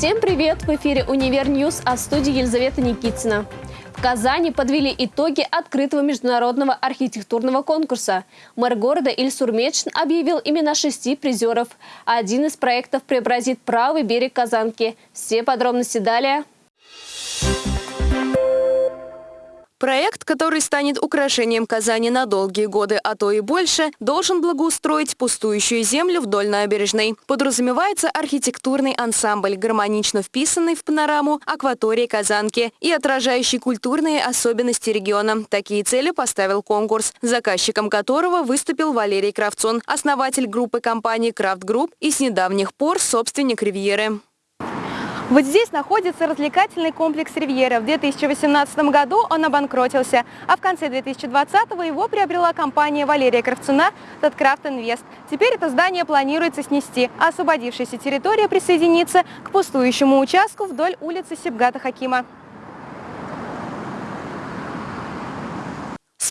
Всем привет! В эфире «Univer News», а в студии Елизавета Никитина. В Казани подвели итоги открытого международного архитектурного конкурса. Мэр города Ильсур Метшин объявил имена шести призеров. Один из проектов преобразит правый берег Казанки. Все подробности далее. Проект, который станет украшением Казани на долгие годы, а то и больше, должен благоустроить пустующую землю вдоль набережной. Подразумевается архитектурный ансамбль, гармонично вписанный в панораму акватории Казанки и отражающий культурные особенности региона. Такие цели поставил конкурс, заказчиком которого выступил Валерий Кравцун, основатель группы компаний «Крафт Групп» и с недавних пор собственник «Ривьеры». Вот здесь находится развлекательный комплекс «Ривьера». В 2018 году он обанкротился, а в конце 2020 его приобрела компания Валерия Кравцуна «Таткрафт Инвест». Теперь это здание планируется снести, а освободившаяся территория присоединится к пустующему участку вдоль улицы Сибгата Хакима.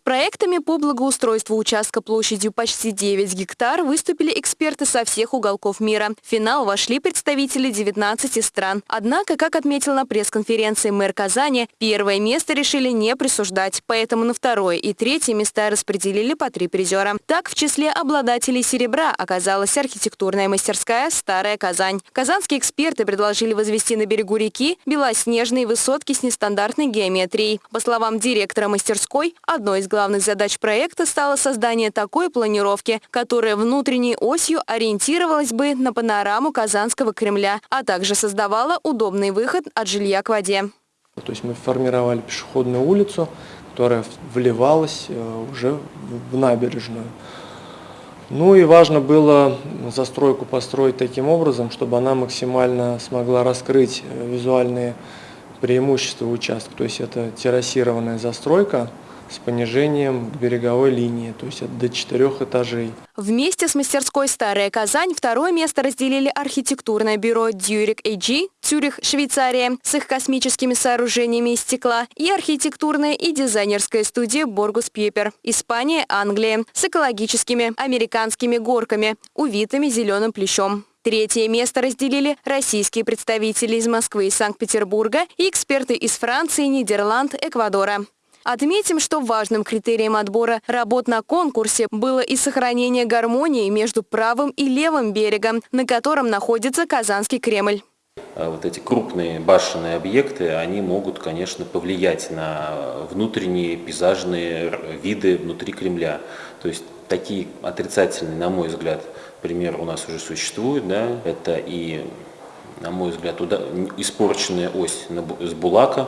Проектами по благоустройству участка площадью почти 9 гектар выступили эксперты со всех уголков мира. В финал вошли представители 19 стран. Однако, как отметил на пресс-конференции мэр Казани, первое место решили не присуждать, поэтому на второе и третье места распределили по три призера. Так, в числе обладателей серебра оказалась архитектурная мастерская «Старая Казань». Казанские эксперты предложили возвести на берегу реки белоснежные высотки с нестандартной геометрией. По словам директора мастерской, одной из главных задач проекта стало создание такой планировки, которая внутренней осью ориентировалась бы на панораму Казанского Кремля, а также создавала удобный выход от жилья к воде. То есть мы формировали пешеходную улицу, которая вливалась э, уже в набережную. Ну и важно было застройку построить таким образом, чтобы она максимально смогла раскрыть э, визуальные преимущества участка. То есть это террасированная застройка, с понижением береговой линии, то есть до четырех этажей. Вместе с мастерской «Старая Казань» второе место разделили архитектурное бюро «Дюрик AG» Цюрих, Швейцария, с их космическими сооружениями из стекла, и архитектурная и дизайнерская студия «Боргус Пьепер», Испания, Англия, с экологическими американскими горками, увитыми зеленым плещом. Третье место разделили российские представители из Москвы и Санкт-Петербурга и эксперты из Франции, Нидерланд, Эквадора. Отметим, что важным критерием отбора работ на конкурсе было и сохранение гармонии между правым и левым берегом, на котором находится Казанский Кремль. А вот эти крупные башенные объекты, они могут, конечно, повлиять на внутренние пейзажные виды внутри Кремля. То есть такие отрицательные, на мой взгляд, примеры у нас уже существуют. Да? Это и, на мой взгляд, испорченная ось с Булака,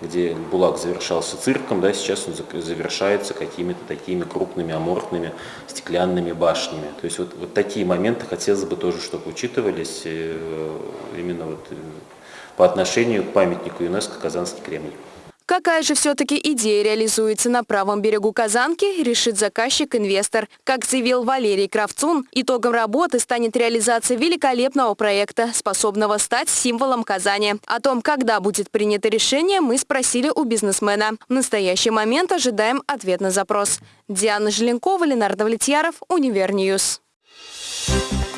где Булак завершался цирком, да, сейчас он завершается какими-то такими крупными аморфными стеклянными башнями. То есть вот, вот такие моменты хотелось бы тоже, чтобы учитывались э, именно вот э, по отношению к памятнику ЮНЕСКО «Казанский Кремль». Какая же все-таки идея реализуется на правом берегу Казанки, решит заказчик-инвестор. Как заявил Валерий Кравцун, итогом работы станет реализация великолепного проекта, способного стать символом Казани. О том, когда будет принято решение, мы спросили у бизнесмена. В настоящий момент ожидаем ответ на запрос. Диана Желенкова, Ленар Довлетьяров, Univer News. You.